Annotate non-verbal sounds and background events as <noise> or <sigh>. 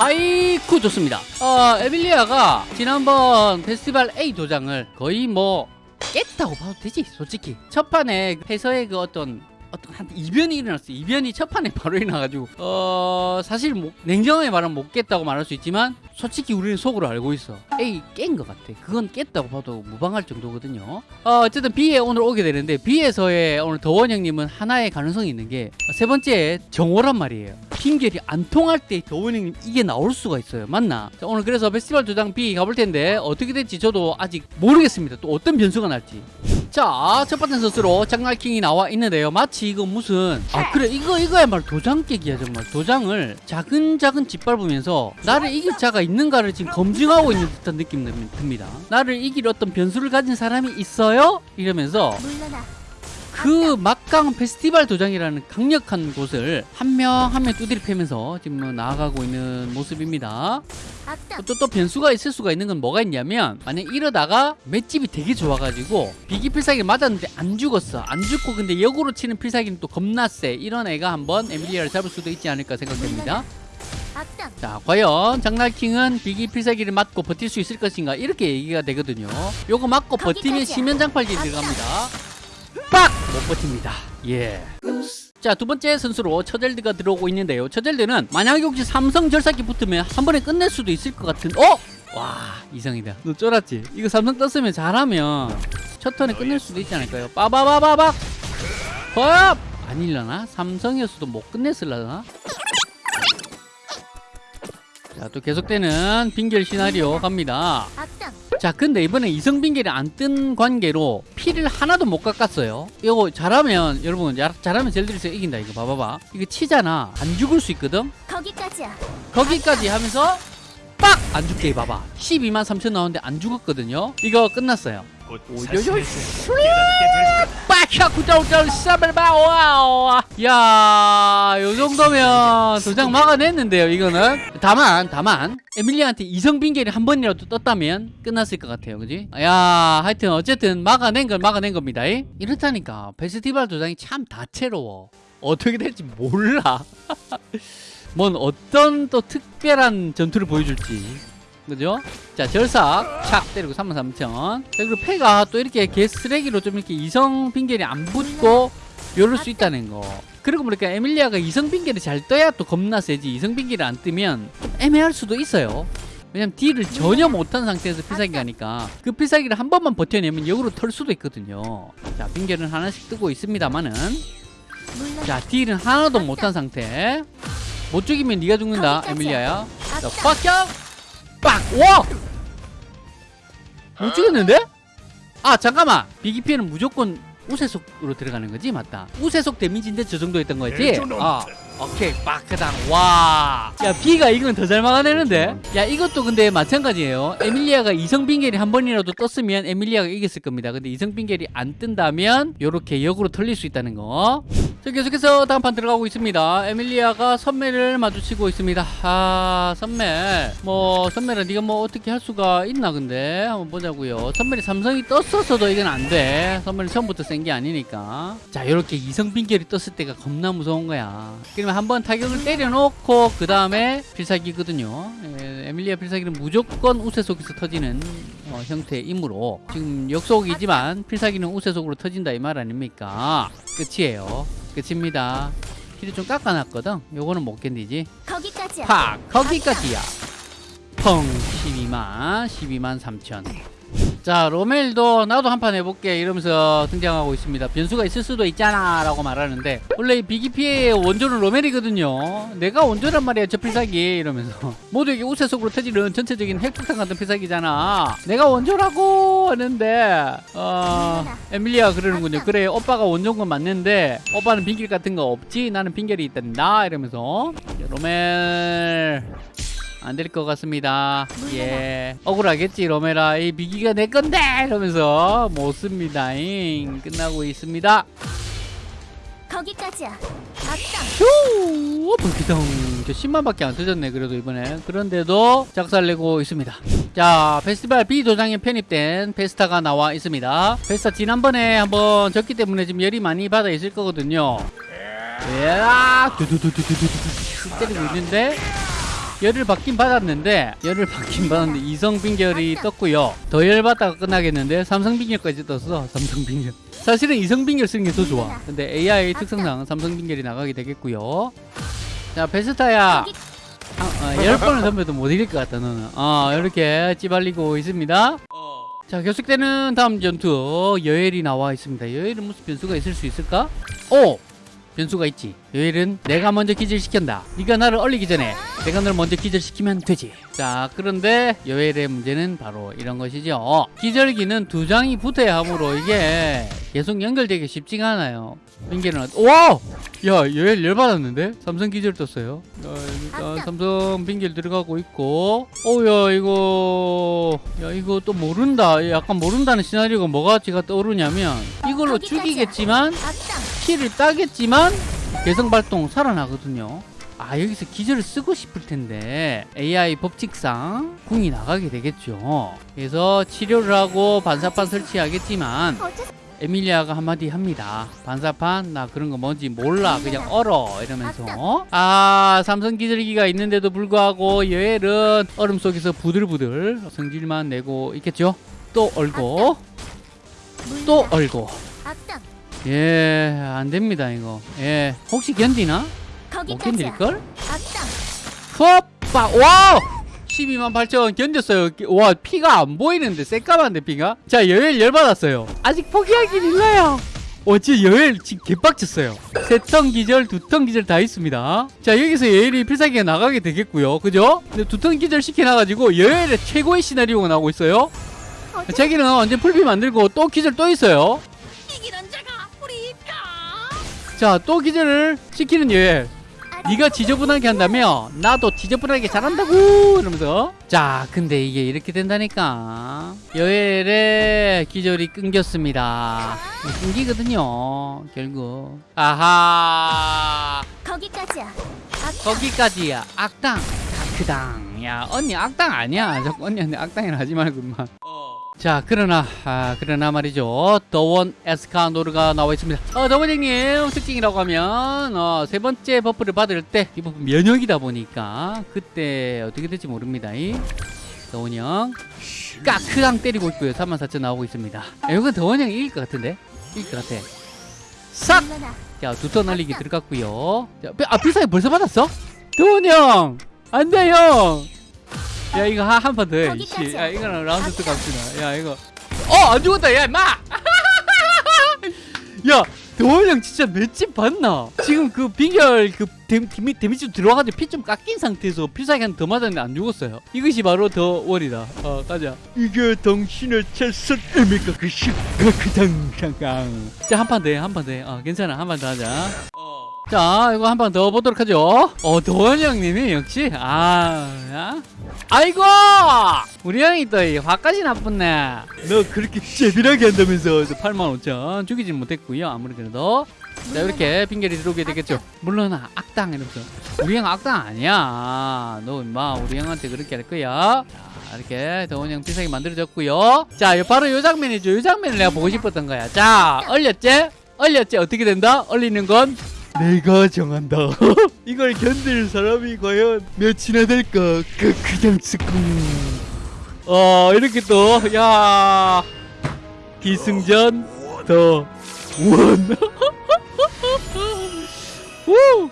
아이쿠 좋습니다. 어 에밀리아가 지난번 페스티벌 A 도장을 거의 뭐 깼다고 봐도 되지 솔직히. 첫 판에 해서의 그 어떤 어떤 한 이변이 일어났어요. 이변이 첫 판에 <laughs> 바로 일어나가지고 어 사실 뭐, 냉정하게 말하면 못 깼다고 말할 수 있지만 솔직히 우리는 속으로 알고 있어. A 깬 것 같아. 그건 깼다고 봐도 무방할 정도거든요. 어, 어쨌든 B에 오늘 오게 되는데 B에서의 오늘 더원 형님은 하나의 가능성이 있는 게 세 번째 정오란 말이에요. 핑계이 안 통할 때 더원 형님 이게 나올 수가 있어요. 맞나? 자, 오늘 그래서 페스티벌 도장 B 가볼 텐데 어떻게 될지 저도 아직 모르겠습니다. 또 어떤 변수가 날지 자, 첫 번째 선수로 장날킹이 나와 있는데요. 마치 이거 무슨 아 그래 이거 이거야말로 도장 깨기야 정말 도장을 자근자근 짓밟으면서 나를 이길 자가 있는가를 지금 검증하고 있는 듯한 느낌 듭니다. 나를 이길 어떤 변수를 가진 사람이 있어요? 이러면서 물러나 그 막강 페스티벌 도장이라는 강력한 곳을 한 명 한명 두드리 패면서 지금 뭐 나아가고 있는 모습입니다. 또, 또 변수가 있을 수가 있는 건 뭐가 있냐면 만약 이러다가 맷집이 되게 좋아가지고 비기 필살기 맞았는데 안 죽었어. 안 죽고 근데 역으로 치는 필살기는 또 겁나 세. 이런 애가 한번 에밀리아를 잡을 수도 있지 않을까 생각됩니다. 자 과연 장날킹은 비기 필살기를 맞고 버틸 수 있을 것인가? 이렇게 얘기가 되거든요. 요거 맞고 버티면. 심연장팔기 들어갑니다 빡! 못 버팁니다 예 자, 두 번째 선수로 처젤드가 들어오고 있는데요. 처젤드는 만약에 혹시 삼성 절삭기 붙으면 한 번에 끝낼 수도 있을 것 같은, 어? 와, 이성이다. 너 쫄았지? 이거 삼성 떴으면 잘하면 첫 턴에 끝낼 수도 있지 않을까요? 빠바바바박! 허엽! 아닐려나? 삼성이었어도 못 끝냈을라나? 자, 또 계속되는 빙결 시나리오 갑니다. 자 근데 이번에 이성빈결이 안 뜬 관계로 피를 하나도 못 깎았어요. 이거 잘하면 여러분 야- 잘하면 젤들이서 이긴다 이거 봐봐봐. 이거 치잖아. 안 죽을 수 있거든? 거기까지야. 거기까지 하면서 빡! 안 죽게 봐봐. 12만 3천 나오는데 안 죽었거든요? 이거 끝났어요. 오요요 빠샤 구다우다우 사발바 와와. 야, 요 정도면 도장 막아냈는데요, 이거는. 다만, 다만, 에밀리한테 이성빈결이 한 번이라도 떴다면 끝났을 것 같아요, 그지? 야, 하여튼, 어쨌든 막아낸 걸 막아낸 겁니다. 이? 이렇다니까. 페스티벌 도장이 참 다채로워. 어떻게 될지 몰라. <laughs> 뭔 어떤 또 특별한 전투를 보여줄지. 그죠? 자, 절삭 착 때리고 33,000. 그리고 패가 또 이렇게 개 쓰레기로 좀 이렇게 이성 빈결이 안 붙고 요럴 수 있다는 거. 그리고 보니까 에밀리아가 이성 빈결이 잘 떠야 또 겁나 세지. 이성 빈결이 안 뜨면 좀 애매할 수도 있어요. 왜냐면 딜을 전혀 못한 상태에서 필살기 가니까 그 필살기를 한 번만 버텨내면 역으로 털 수도 있거든요. 자, 빈결은 하나씩 뜨고 있습니다만은 자, 딜은 하나도 못한 상태. 못 죽이면 네가 죽는다. 에밀리아야. 자, 빡격! 빡! 와! 못 죽였는데? 아, 잠깐만. 비기피에는 무조건 우세속으로 들어가는 거지? 맞다. 우세속 damage인데 저 정도였던 거지? 아, 오케이. 빡, 그다음. 와. 야, 비가 이건 더 잘 막아내는데? 야, 이것도 근데 마찬가지예요. 에밀리아가 이성빙결이 한 번이라도 떴으면 에밀리아가 이겼을 겁니다. 근데 이성빙결이 안 뜬다면 요렇게 역으로 털릴 수 있다는 거. 자, 계속해서 다음 판 들어가고 있습니다. 에밀리아가 선매를 마주치고 있습니다. 아, 선매. 뭐, 선매를 네가 뭐 어떻게 할 수가 있나, 근데. 한번 보자고요. 선매이 삼성이 떴었어도 이건 안 돼. 선매는 처음부터 센 게 아니니까. 자, 이렇게 이성빙결이 떴을 때가 겁나 무서운 거야. 그러면 한번 타격을 때려놓고, 그 다음에 필살기거든요. 에, 에밀리아 필살기는 무조건 우세 속에서 터지는 어, 형태의 임무로. 지금 역속이지만 필살기는 우세 속으로 터진다 이 말 아닙니까? 끝이에요. 끝입니다. 힐을 좀 깎아놨거든. 요거는 못 견디지. 거기까지야 팍! 거기까지야. 펑! 12만, 12만 3천. 자, 로멜도 나도 한 판 해볼게 이러면서 등장하고 있습니다. 변수가 있을 수도 있잖아 라고 말하는데 원래 이 비기피의 원조는 로멜이거든요. 내가 원조란 말이야 저 필살기 이러면서 <laughs> 모두에게 우세 속으로 터지는 전체적인 핵폭탄 같은 필살기잖아. 내가 원조라고 하는데 어, 에밀리아 그러는군요. 그래 오빠가 원조인 건 맞는데 오빠는 빙결 같은 거 없지? 나는 빙결이 있단다 이러면서 로멜 안 될 것 같습니다. 예. 억울하겠지, 로메라. 이 비기가 내 건데! 이러면서 못 씁니다. 잉. 끝나고 있습니다. 거기까지야! 불기둥. 저 10만밖에 안 터졌네, 그래도 이번에. 그런데도 작살내고 있습니다. 자, 페스티벌 B 도장에 편입된 페스타가 나와 있습니다. 페스타 지난번에 한번 졌기 때문에 지금 열이 많이 받아 있을 거거든요. 야! 두두두두두두두 때리고 있는데 열을 받긴 받았는데 열을 받긴 받았는데 이성 빙결이 떴고요. 더 열받다가 끝나겠는데 삼성 빙결까지 떴어. 삼성 빙결. 사실은 이성 빙결 쓰는 게 더 좋아. 근데 AI 특성상 삼성 빙결이 나가게 되겠고요. 자 베스타야. 아, 어, 열 번을 덤벼도 못 이길 것 같다 너는. 어 이렇게 찌발리고 있습니다. 자 계속되는 다음 전투. 여엘이 나와 있습니다. 여엘은 무슨 변수가 있을 수 있을까? 오! 변수가 있지. 여엘은 내가 먼저 기절시킨다. 네가 나를 얼리기 전에 내가 너를 먼저 기절시키면 되지. 자 그런데 여엘의 문제는 바로 이런 것이죠. 기절기는 두 장이 붙어야 하므로 이게 계속 연결되기 쉽지가 않아요. 빙계는 와! 야 여엘 열받았는데? 삼성 기절 떴어요. 자, 일단 삼성. 빙결 들어가고 있고. 어야 이거 야 이거 또 모른다. 약간 모른다는 시나리오가 뭐가 제가 떠오르냐면 이걸로. 죽이겠지만 키를 따겠지만 개성 발동 살아나거든요. 아 여기서 기절을 쓰고 싶을 텐데 AI 법칙상 궁이 나가게 되겠죠. 그래서 치료를 하고 반사판 설치하겠지만 에밀리아가 한마디 합니다. 반사판 나 그런 거 뭔지 몰라 그냥 얼어 이러면서 아 삼성 기절기가 있는데도 불구하고 여엘은 얼음 속에서 부들부들 성질만 내고 있겠죠. 또 얼고 또. 얼고 예, 안 됩니다, 이거. 예. 혹시 견디나? 못 견딜걸? 푸업빠, 와! 12만 8천 견뎠어요. 와, 피가 안 보이는데, 새까만데, 피가? 자, 여엘 열받았어요. 아직 포기하긴 일러요. 어, 진짜 여엘 지금 개빡쳤어요. 세턴 기절, 두턴 기절 다 있습니다. 자, 여기서 여엘이 필살기가 나가게 되겠고요. 그죠? 근데 두턴 기절 시켜놔가지고, 여엘의 최고의 시나리오가 나오고 있어요. 자기는 언제 풀피 만들고 또 기절 또 있어요. 자, 또 기절을 시키는 여엘. 네가 지저분하게 한다며 나도 지저분하게 잘한다고! 이러면서. 자 근데 이게 이렇게 된다니까. 여엘의 기절이 끊겼습니다. 끊기거든요 결국. 아하. 거기까지야. 악당. 거기까지야. 악당. 다크당. 야 언니 악당 아니야. 자꾸 언니한테 악당이라 하지 말고 임마 자 그러나 아, 그러나 말이죠. 더원 에스카노르가 나와 있습니다. 어, 더원 형님 특징이라고 하면 어, 세 번째 buff를 받을 때 이 buff 면역이다 보니까 그때 어떻게 될지 모릅니다. 이 더원 형. 까크당 때리고 있고요. 34,000 나오고 있습니다. 야, 이건 더원 형이 이길 것 같은데? 이길 것 같아. 싹! 자, 두턴 날리기 들어갔고요. 자, 비- 아, 필살기 벌써 받았어? 도훈 형! 안 돼, 형! 야, 이거 한 판 더 해. 거기까지야. 이씨. 야, 이거는 라운드 또 갑시다. 야, 이거. 어, 안 죽었다, 야, 임마! <laughs> 야, 도훈 형 진짜 맷집 봤나? 지금 그 빙결 그 데, 데미, 데미지 들어가지고 피 좀 깎인 상태에서 필살기 한 더 맞았는데 안 죽었어요. 이것이 바로 더 월이다. 어, 가자. 이게 당신의 최선 의미가 그 시그당장강. 자, 한 판 더 해, 한 판더 해. 어, 괜찮아. 한 판 더 하자. 자, 이거 한판더 보도록 하죠. 어, 도원 형님이 역시, 아, 야? 아이고! 우리 형이 또이 화까지 나쁘네. 너 그렇게 제비하게 한다면서 85,000 죽이진 못했고요. 아무리 그래도. 자, 이렇게 빙결이 들어오게 되겠죠. 물론 악당 이러면서. 우리 형 악당 아니야. 너 임마 우리 형한테 그렇게 할 거야. 자, 이렇게 더원 형 필살기 만들어졌고요. 자, 요- 바로 요 장면이죠. 요 장면을 내가 보고 싶었던 거야. 자, 얼렸지? 얼렸지? 어떻게 된다? 얼리는 건 내가 정한다. <laughs> 이걸 견딜 사람이 과연 몇이나 될까? 그 그냥 스쿵. 어 이렇게 또 야 기승전 더 원. <laughs> 우!